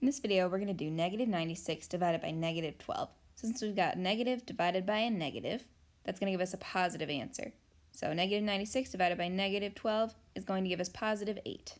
In this video, we're going to do negative 96 divided by negative 12. Since we've got negative divided by a negative, that's going to give us a positive answer. So negative 96 divided by negative 12 is going to give us positive 8.